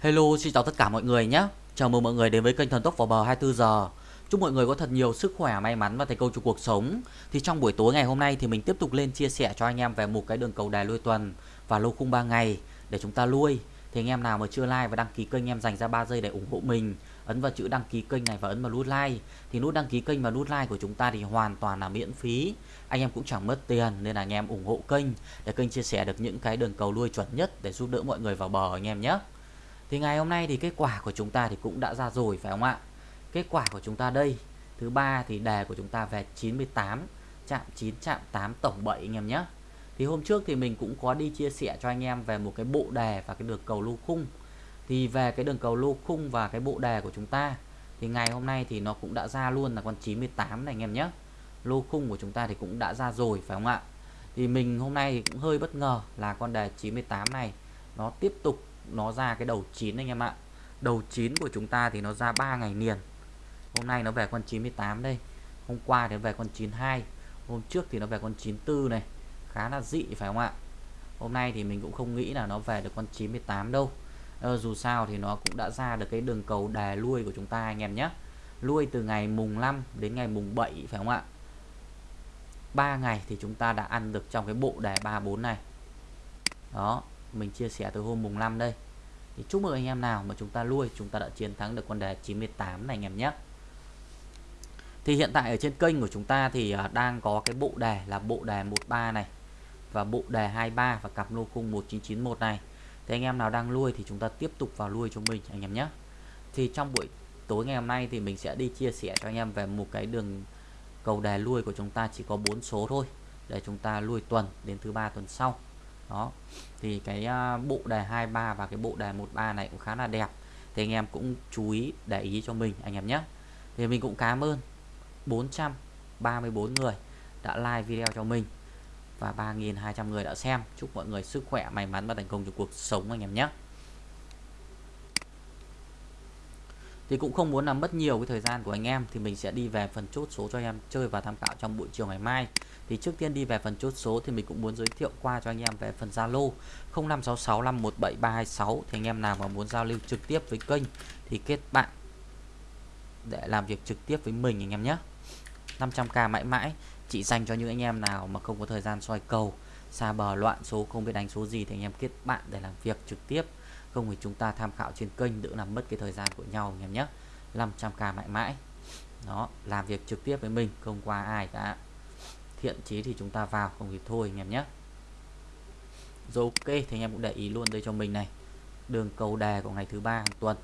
Hello, xin chào tất cả mọi người nhé. Chào mừng mọi người đến với kênh Thần Tốc vào bờ 24 giờ. Chúc mọi người có thật nhiều sức khỏe, may mắn và thành công trong cuộc sống. Thì trong buổi tối ngày hôm nay thì mình tiếp tục lên chia sẻ cho anh em về một cái đường cầu đài lui tuần và lô khung 3 ngày để chúng ta lui. Thì anh em nào mà chưa like và đăng ký kênh em dành ra 3 giây để ủng hộ mình, ấn vào chữ đăng ký kênh này và ấn vào nút like. Thì nút đăng ký kênh và nút like của chúng ta thì hoàn toàn là miễn phí. Anh em cũng chẳng mất tiền nên là anh em ủng hộ kênh để kênh chia sẻ được những cái đường cầu lui chuẩn nhất để giúp đỡ mọi người vào bờ anh em nhé. Thì ngày hôm nay thì kết quả của chúng ta thì cũng đã ra rồi, phải không ạ? Kết quả của chúng ta đây, Thứ ba thì đề của chúng ta về 98 Chạm 9 chạm 8 tổng 7 anh em nhé. Thì hôm trước thì mình cũng có đi chia sẻ cho anh em về một cái bộ đề và cái đường cầu lô khung. Thì về cái đường cầu lô khung và cái bộ đề của chúng ta, Thì ngày hôm nay thì nó cũng đã ra luôn là con 98 này anh em nhé. Lô khung của chúng ta thì cũng đã ra rồi, phải không ạ? Thì mình hôm nay thì cũng hơi bất ngờ là con đề 98 này Nó tiếp tục nó ra cái đầu 9 anh em ạ. Đầu 9 của chúng ta thì nó ra 3 ngày liền. Hôm nay nó về con 98 đây Hôm qua thì nó về con 92 Hôm trước thì nó về con 94 này. Khá là dị phải không ạ? Hôm nay thì mình cũng không nghĩ là nó về được con 98 đâu. Ờ, Dù sao thì nó cũng đã ra được cái đường cầu đè lui của chúng ta anh em nhé. Lui từ ngày mùng 5 đến ngày mùng 7 phải không ạ? 3 ngày thì chúng ta đã ăn được trong cái bộ đề 34 này. Đó. Mình chia sẻ từ hôm mùng 5 đây. Thì chúc mừng anh em nào mà chúng ta lui, chúng ta đã chiến thắng được con đề 98 này anh em nhé. Thì hiện tại ở trên kênh của chúng ta thì à, đang có cái bộ đề là bộ đề 13 này và bộ đề 23 và cặp lô khung 1991 này. Thì anh em nào đang lui thì chúng ta tiếp tục vào lui cho mình anh em nhé. Thì trong buổi tối ngày hôm nay thì mình sẽ đi chia sẻ cho anh em về một cái đường cầu đề lui của chúng ta chỉ có 4 số thôi, để chúng ta lui tuần đến thứ ba tuần sau đó. Thì cái à, bộ đề 23 và cái bộ đề 13 này cũng khá là đẹp. Thì anh em cũng chú ý, để ý cho mình, anh em nhé. Thì mình cũng cảm ơn 434 người đã like video cho mình và 3.200 người đã xem. Chúc mọi người sức khỏe, may mắn và thành công trong cuộc sống, anh em nhé. Thì cũng không muốn làm mất nhiều cái thời gian của anh em thì mình sẽ đi về phần chốt số cho anh em chơi và tham khảo trong buổi chiều ngày mai thì trước tiên đi về phần chốt số thì mình cũng muốn giới thiệu qua cho anh em về phần Zalo 0566517326 thì anh em nào mà muốn giao lưu trực tiếp với kênh thì kết bạn để làm việc trực tiếp với mình anh em nhé. 500k mãi mãi, chỉ dành cho những anh em nào mà không có thời gian soi cầu, xa bờ loạn số, không biết đánh số gì thì anh em kết bạn để làm việc trực tiếp. Không thì chúng ta tham khảo trên kênh, đỡ làm mất cái thời gian của nhau anh em nhé. 500k mãi mãi. Đó, làm việc trực tiếp với mình, không qua ai cả thiện chí thì chúng ta vào, không thì thôi anh em nhé. Rồi ok, thì anh em cũng để ý luôn đây cho mình này. Đường cầu đề của ngày thứ ba hàng tuần.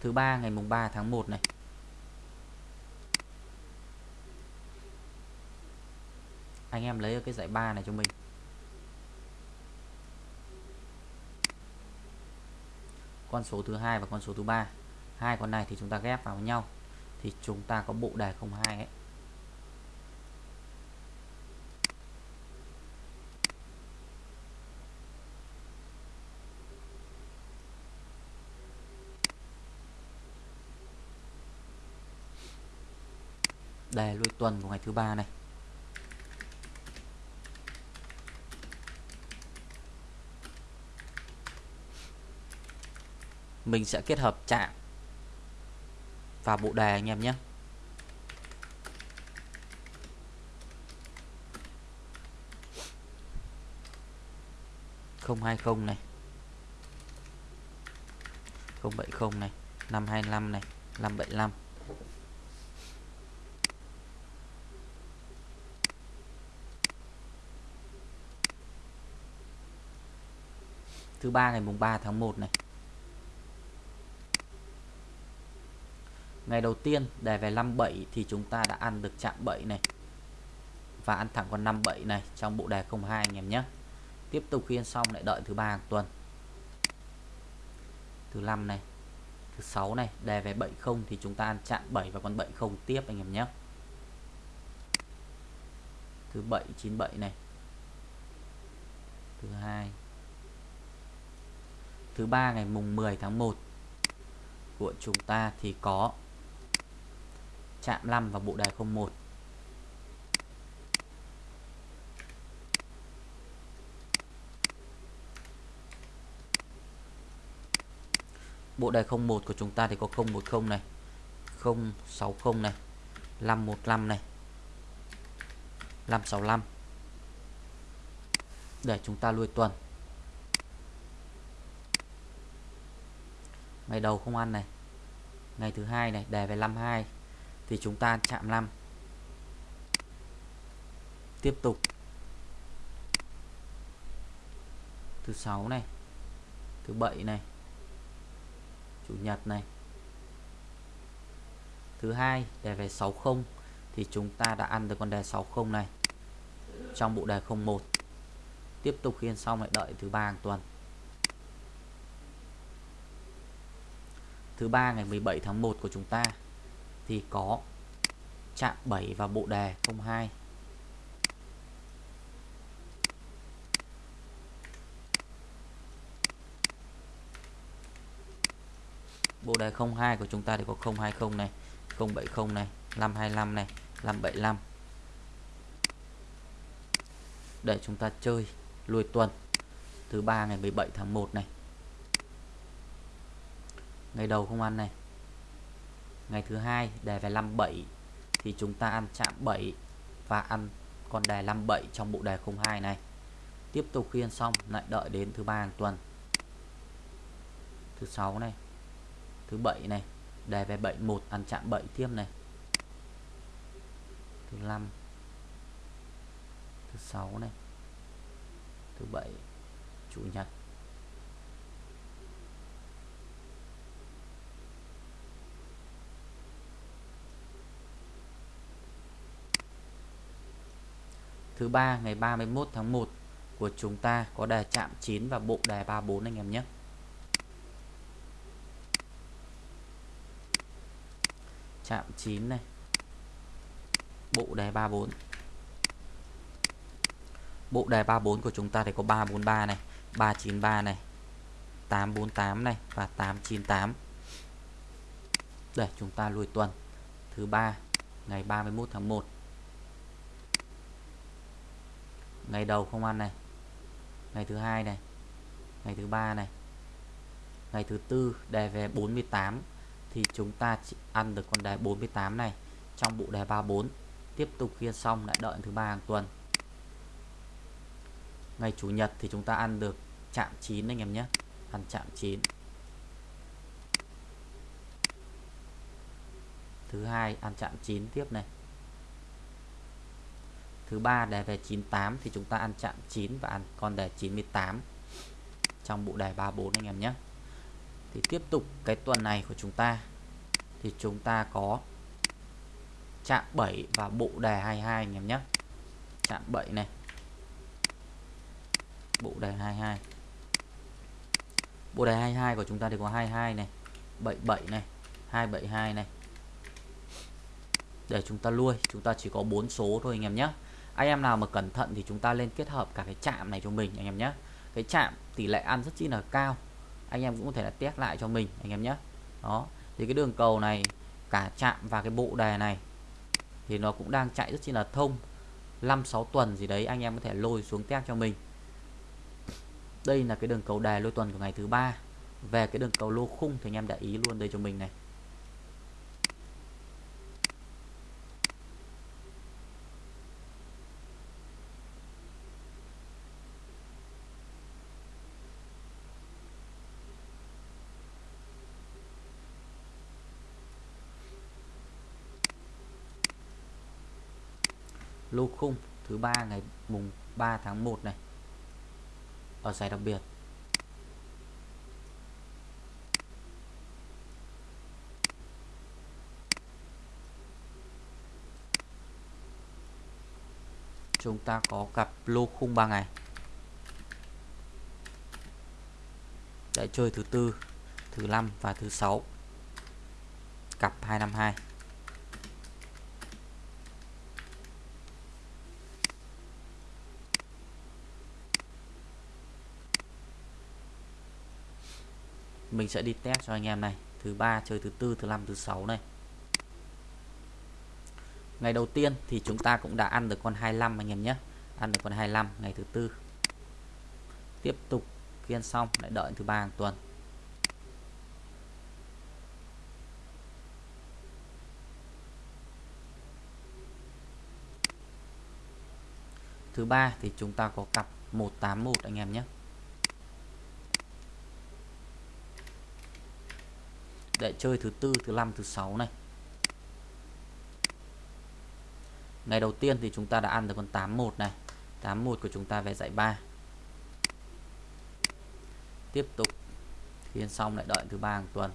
Thứ ba, ngày mùng 3 tháng 1 này. Anh em lấy cái giải ba này cho mình. Con số thứ hai và con số thứ ba. Hai con này thì chúng ta ghép vào với nhau. Thì chúng ta có bộ đề 02 ấy. Đề lui tuần của ngày thứ ba này. Mình sẽ kết hợp chạm và bộ đề anh em nhé. Không hai không này. Không bảy không này. Năm hai năm này. Năm bảy năm. Thứ ba ngày mùng 3 tháng 1 này. Ngày đầu tiên đề về 57 thì chúng ta đã ăn được chạm 7 này. Và ăn thẳng con 57 này trong bộ đề 02 anh em nhé. Tiếp tục khi ăn xong lại đợi thứ ba hàng tuần. Thứ 5 này, thứ 6 này đề về 70 thì chúng ta ăn chạm 7 và con 70 tiếp anh em nhé. Thứ 7 97 này. Thứ 2 thứ ba ngày mùng 10 tháng 1 của chúng ta thì có chạm 5 vào bộ đề 01 bộ đề 01 của chúng ta thì có 010 này 060 này 515 này 565 để chúng ta lui tuần. Ngày đầu không ăn này, ngày thứ hai này đề về 52 thì chúng ta chạm 5 tiếp tục. Thứ sáu này, thứ bảy này, chủ nhật này. Thứ hai, đề về 60 thì chúng ta đã ăn được con đề 60 này trong bộ đề 01 tiếp tục khiên xong lại đợi thứ ba hàng tuần. Thứ ba ngày 17 tháng 1 của chúng ta thì có chạm 7 và bộ đề 02 bộ đề 02 của chúng ta thì có 020 này 070 này 525 này 575 để chúng ta chơi lùi tuần, thứ ba ngày 17 tháng 1 này. Ngày đầu không ăn này ngày thứ hai đề về 57 thì chúng ta ăn chạm 7 và ăn con đề 57 trong bộ đề 02 này. Tiếp tục khiên xong, lại đợi đến thứ ba hàng tuần. Thứ sáu này, thứ bảy này đề về 71 ăn chạm 7 tiếp này. Thứ năm, thứ sáu này, thứ bảy, chủ nhật. Thứ ba, ngày 31 tháng 1 của chúng ta có đề chạm 9 và bộ đề 34 anh em nhé. Chạm 9 này, bộ đề 34 bộ đề 34 của chúng ta thì có 343 này 393 này 848 này và 898 để chúng ta lùi tuần. Thứ ba, ngày 31 tháng 1 ngày đầu không ăn này. Ngày thứ hai này. Ngày thứ ba này. Ngày thứ tư, đề về 48 thì chúng ta chỉ ăn được con đề 48 này trong bộ đề 34 tiếp tục khiên xong lại đợi thứ ba hàng tuần. Ngày chủ nhật thì chúng ta ăn được chạm 9 anh em nhé. Ăn chạm 9 thứ hai, ăn chạm 9 tiếp này thứ ba, đề về 98 thì chúng ta ăn chạm 9 và ăn con đề 98 trong bộ đề 34 anh em nhé. Thì tiếp tục cái tuần này của chúng ta thì chúng ta có chạm 7 và bộ đề 22 anh em nhé. Chạm 7 này, bộ đề 22 bộ đề 22 của chúng ta thì có 22 này 77 này 272 này. Để chúng ta nuôi chúng ta chỉ có 4 số thôi anh em nhé anh em nào mà cẩn thận thì chúng ta lên kết hợp cả cái chạm này cho mình, anh em nhé. Cái chạm tỷ lệ ăn rất chi là cao. Anh em cũng có thể là test lại cho mình, anh em nhé. Đó, thì cái đường cầu này, cả chạm và cái bộ đề này thì nó cũng đang chạy rất chi là thông. 5-6 tuần gì đấy anh em có thể lôi xuống test cho mình. Đây là cái đường cầu đề lôi tuần của ngày thứ ba. Về cái đường cầu lô khung thì anh em để ý luôn đây cho mình này. Lô khung, thứ ba ngày mùng 3 tháng 1 này. Ở giải đặc biệt. Chúng ta có cặp lô khung 3 ngày. Để chơi thứ tư, thứ năm và thứ sáu. Cặp 252 mình sẽ đi test cho anh em này. Thứ ba chơi thứ tư, thứ năm, thứ sáu này. Ngày đầu tiên thì chúng ta cũng đã ăn được con 25 anh em nhé. Ăn được con 25 ngày thứ tư. Tiếp tục kiên xong, lại đợi thứ ba hàng tuần. Thứ ba thì chúng ta có cặp 181 anh em nhé. Để chơi thứ tư, thứ năm, thứ sáu này. Ngày đầu tiên thì chúng ta đã ăn được con 81 này. 81 của chúng ta về dãy 3 tiếp tục. Phiên xong lại đợi thứ ba hàng tuần.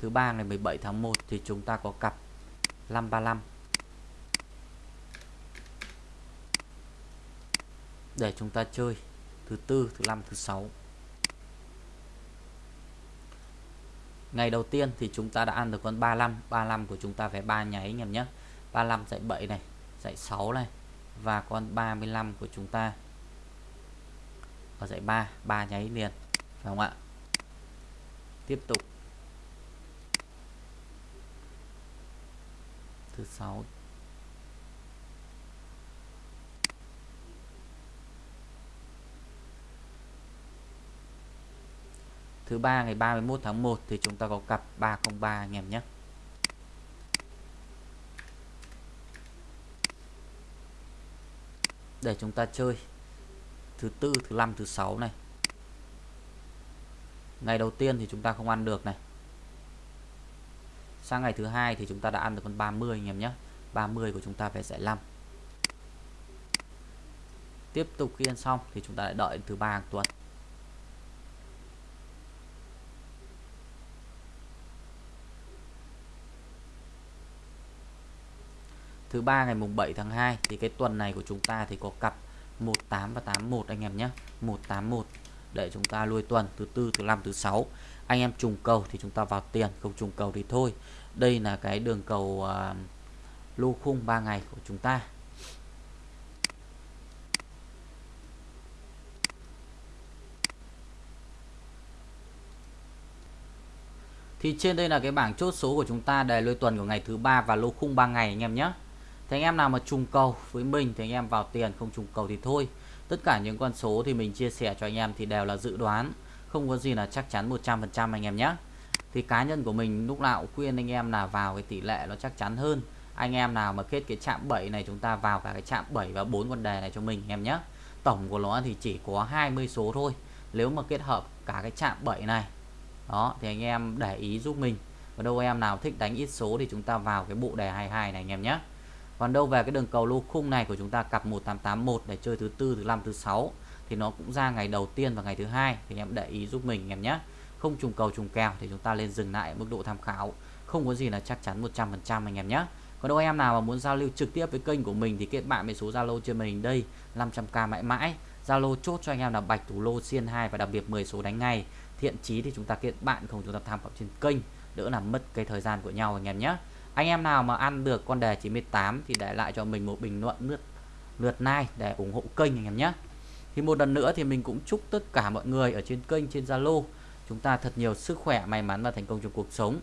Thứ ba ngày 17 tháng 1 thì chúng ta có cặp 535 để chúng ta chơi thứ tư, thứ năm, thứ sáu. Ngày đầu tiên thì chúng ta đã ăn được con 35 35 của chúng ta phải ba nháy anh em nhé. 35 dạy 7 này, dạy 6 này, và con 35 của chúng ta ở dạy 3 3 nháy liền, phải không ạ? Tiếp tục. Thứ 6 thứ ba ngày 31 tháng 1 thì chúng ta có cặp 303 anh em nhé. Để chúng ta chơi thứ tư, thứ năm, thứ sáu này. Ngày đầu tiên thì chúng ta không ăn được này. Sang ngày thứ hai thì chúng ta đã ăn được con 30 anh em nhé. 30 của chúng ta phải giải 5 tiếp tục khi ăn xong thì chúng ta lại đợi thứ ba hàng tuần. Thứ ba ngày mùng 7 tháng 2 thì cái tuần này của chúng ta thì có cặp 18 và 81 anh em nhé. 181 để chúng ta nuôi tuần thứ tư thứ năm thứ sáu. Anh em trùng cầu thì chúng ta vào tiền không trùng cầu thì thôi. Đây là cái đường cầu à, uh, lô khung 3 ngày của chúng ta. Thì trên đây là cái bảng chốt số của chúng ta đề lôi tuần của ngày thứ ba và lô khung 3 ngày anh em nhé. Thì anh em nào mà trùng cầu với mình thì anh em vào tiền không trùng cầu thì thôi. Tất cả những con số thì mình chia sẻ cho anh em thì đều là dự đoán, không có gì là chắc chắn 100% anh em nhé. Thì cá nhân của mình lúc nào cũng khuyên anh em là vào cái tỷ lệ nó chắc chắn hơn. Anh em nào mà kết cái chạm 7 này chúng ta vào cả cái chạm 7 và 4 con đề này cho mình anh em nhé. Tổng của nó thì chỉ có 20 số thôi. Nếu mà kết hợp cả cái chạm 7 này đó thì anh em để ý giúp mình và đâu em nào thích đánh ít số thì chúng ta vào cái bộ đề 22 này anh em nhé còn đâu về cái đường cầu lô khung này của chúng ta cặp 1881 để chơi thứ tư, thứ năm, thứ sáu thì nó cũng ra ngày đầu tiên và ngày thứ hai thì anh em để ý giúp mình anh em nhé. Không trùng cầu trùng kèo thì chúng ta lên dừng lại mức độ tham khảo. Không có gì là chắc chắn 100% anh em nhé. Còn đâu anh em nào mà muốn giao lưu trực tiếp với kênh của mình thì kết bạn với số Zalo trên màn hình đây 500k mãi mãi. Zalo chốt cho anh em là bạch thủ lô xiên 2 và đặc biệt 10 số đánh ngay. Thiện chí thì chúng ta kết bạn không, chúng ta tham khảo trên kênh, đỡ làm mất cái thời gian của nhau anh em nhé anh em nào mà ăn được con đề 98 thì để lại cho mình một bình luận lượt lượt like để ủng hộ kênh anh em nhé. Thì một lần nữa thì mình cũng chúc tất cả mọi người ở trên kênh, trên Zalo, chúng ta thật nhiều sức khỏe, may mắn và thành công trong cuộc sống.